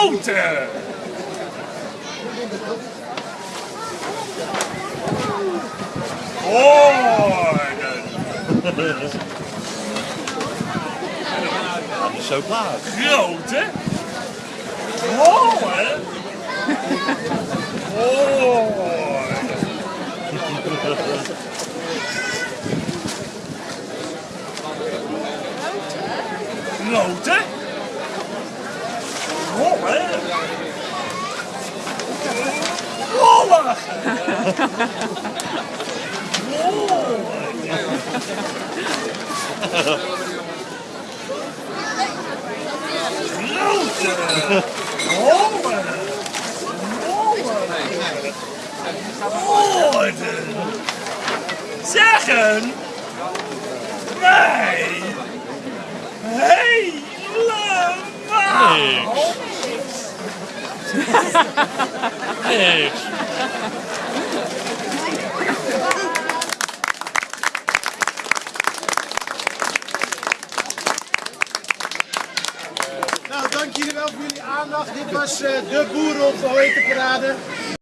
Grote! Orden! Dat is zo klaar. Grote! Horen! Orden! Grote! Rollen! Rollen! Orden! Zeggen! Wij! Helemaal! Niks. Nou, dank jullie wel voor jullie aandacht. Dit was eh, de Boeren op de Hoetenparade.